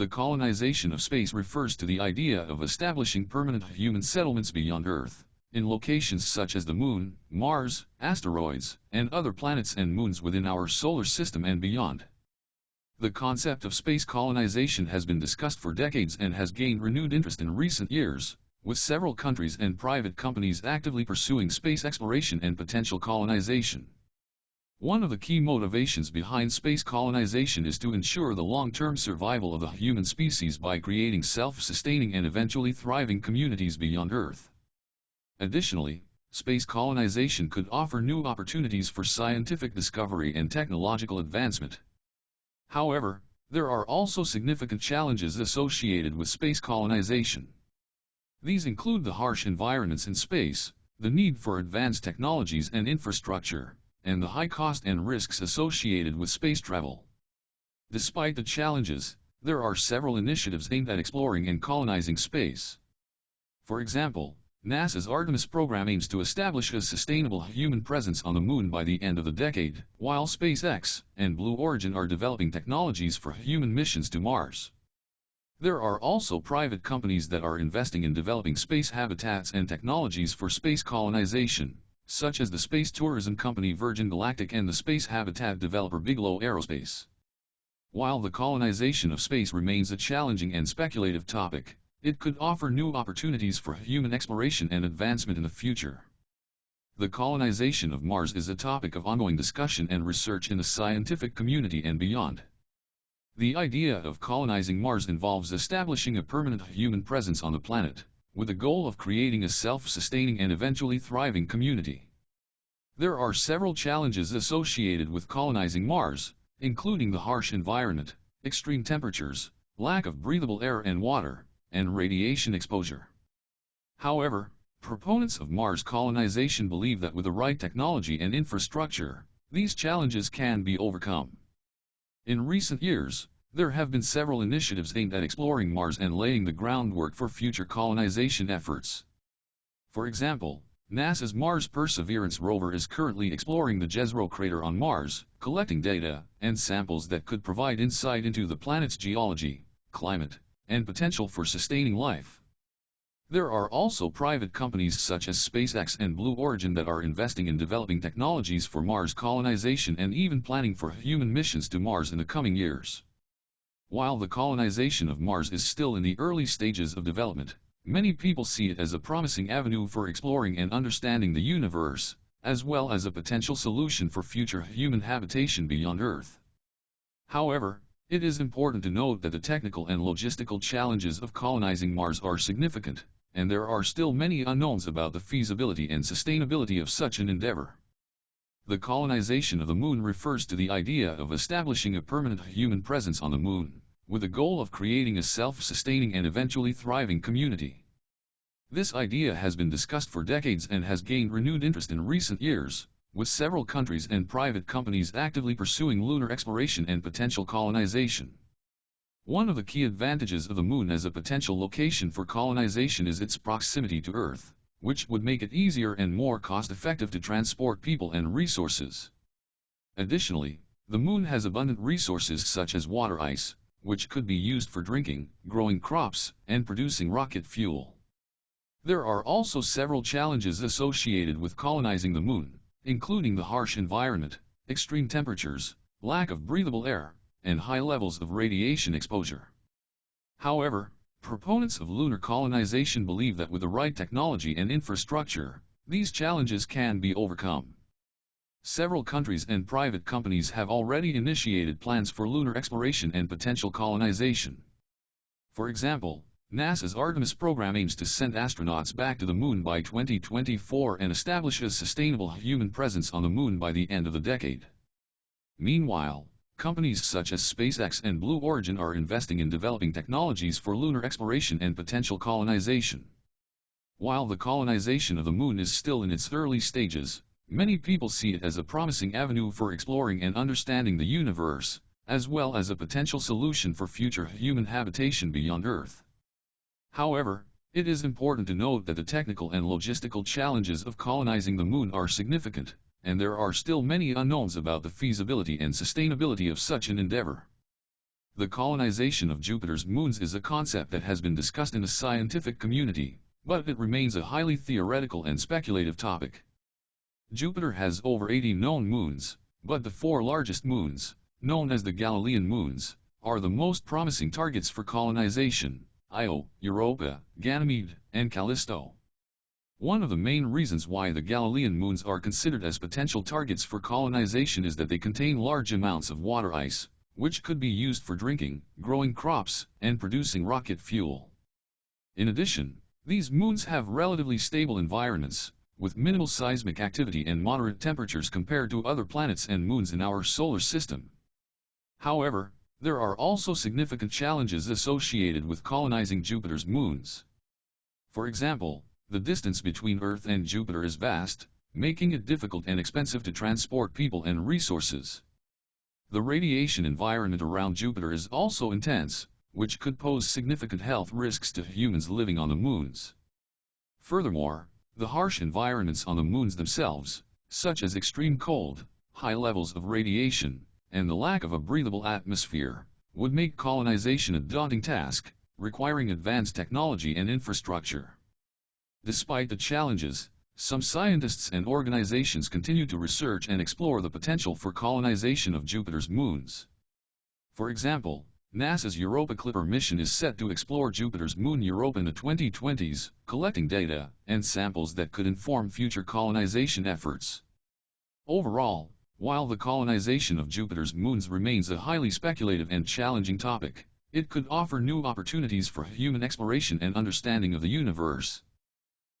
The colonization of space refers to the idea of establishing permanent human settlements beyond Earth, in locations such as the Moon, Mars, asteroids, and other planets and moons within our solar system and beyond. The concept of space colonization has been discussed for decades and has gained renewed interest in recent years, with several countries and private companies actively pursuing space exploration and potential colonization. One of the key motivations behind space colonization is to ensure the long-term survival of the human species by creating self-sustaining and eventually thriving communities beyond Earth. Additionally, space colonization could offer new opportunities for scientific discovery and technological advancement. However, there are also significant challenges associated with space colonization. These include the harsh environments in space, the need for advanced technologies and infrastructure, and the high cost and risks associated with space travel. Despite the challenges, there are several initiatives aimed at exploring and colonizing space. For example, NASA's Artemis program aims to establish a sustainable human presence on the moon by the end of the decade, while SpaceX and Blue Origin are developing technologies for human missions to Mars. There are also private companies that are investing in developing space habitats and technologies for space colonization, such as the space tourism company Virgin Galactic and the space habitat developer Bigelow Aerospace. While the colonization of space remains a challenging and speculative topic, it could offer new opportunities for human exploration and advancement in the future. The colonization of Mars is a topic of ongoing discussion and research in the scientific community and beyond. The idea of colonizing Mars involves establishing a permanent human presence on the planet with the goal of creating a self-sustaining and eventually thriving community. There are several challenges associated with colonizing Mars, including the harsh environment, extreme temperatures, lack of breathable air and water, and radiation exposure. However, proponents of Mars colonization believe that with the right technology and infrastructure, these challenges can be overcome. In recent years, there have been several initiatives aimed at exploring Mars and laying the groundwork for future colonization efforts. For example, NASA's Mars Perseverance rover is currently exploring the Jezero crater on Mars, collecting data and samples that could provide insight into the planet's geology, climate, and potential for sustaining life. There are also private companies such as SpaceX and Blue Origin that are investing in developing technologies for Mars colonization and even planning for human missions to Mars in the coming years. While the colonization of Mars is still in the early stages of development, many people see it as a promising avenue for exploring and understanding the universe, as well as a potential solution for future human habitation beyond Earth. However, it is important to note that the technical and logistical challenges of colonizing Mars are significant, and there are still many unknowns about the feasibility and sustainability of such an endeavor. The colonization of the moon refers to the idea of establishing a permanent human presence on the moon, with the goal of creating a self-sustaining and eventually thriving community. This idea has been discussed for decades and has gained renewed interest in recent years, with several countries and private companies actively pursuing lunar exploration and potential colonization. One of the key advantages of the moon as a potential location for colonization is its proximity to Earth which would make it easier and more cost-effective to transport people and resources. Additionally, the moon has abundant resources such as water ice, which could be used for drinking, growing crops, and producing rocket fuel. There are also several challenges associated with colonizing the moon, including the harsh environment, extreme temperatures, lack of breathable air, and high levels of radiation exposure. However, Proponents of lunar colonization believe that with the right technology and infrastructure, these challenges can be overcome. Several countries and private companies have already initiated plans for lunar exploration and potential colonization. For example, NASA's Artemis program aims to send astronauts back to the moon by 2024 and establish a sustainable human presence on the moon by the end of the decade. Meanwhile, Companies such as SpaceX and Blue Origin are investing in developing technologies for lunar exploration and potential colonization. While the colonization of the moon is still in its early stages, many people see it as a promising avenue for exploring and understanding the universe, as well as a potential solution for future human habitation beyond Earth. However, it is important to note that the technical and logistical challenges of colonizing the moon are significant, and there are still many unknowns about the feasibility and sustainability of such an endeavor. The colonization of Jupiter's moons is a concept that has been discussed in the scientific community, but it remains a highly theoretical and speculative topic. Jupiter has over 80 known moons, but the four largest moons, known as the Galilean moons, are the most promising targets for colonization, Io, Europa, Ganymede, and Callisto. One of the main reasons why the Galilean moons are considered as potential targets for colonization is that they contain large amounts of water ice, which could be used for drinking, growing crops, and producing rocket fuel. In addition, these moons have relatively stable environments, with minimal seismic activity and moderate temperatures compared to other planets and moons in our solar system. However, there are also significant challenges associated with colonizing Jupiter's moons. For example, the distance between Earth and Jupiter is vast, making it difficult and expensive to transport people and resources. The radiation environment around Jupiter is also intense, which could pose significant health risks to humans living on the moons. Furthermore, the harsh environments on the moons themselves, such as extreme cold, high levels of radiation, and the lack of a breathable atmosphere, would make colonization a daunting task, requiring advanced technology and infrastructure. Despite the challenges, some scientists and organizations continue to research and explore the potential for colonization of Jupiter's moons. For example, NASA's Europa Clipper mission is set to explore Jupiter's moon Europa in the 2020s, collecting data and samples that could inform future colonization efforts. Overall, while the colonization of Jupiter's moons remains a highly speculative and challenging topic, it could offer new opportunities for human exploration and understanding of the universe.